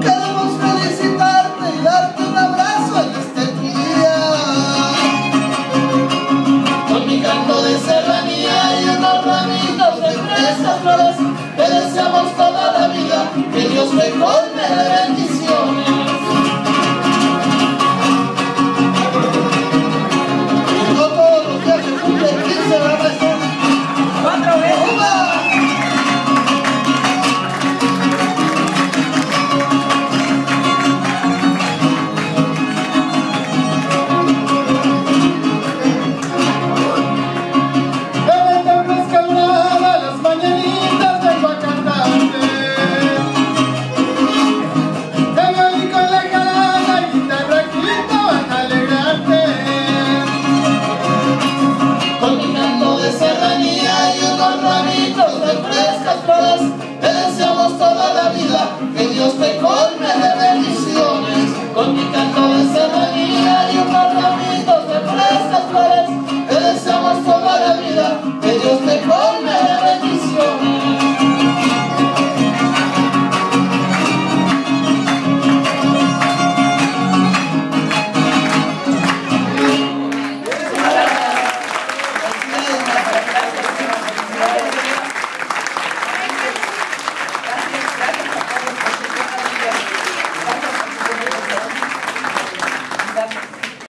Queremos felicitarte y darte un abrazo en este tu día, con mi canto de serranía y una ramita de esa flores. lost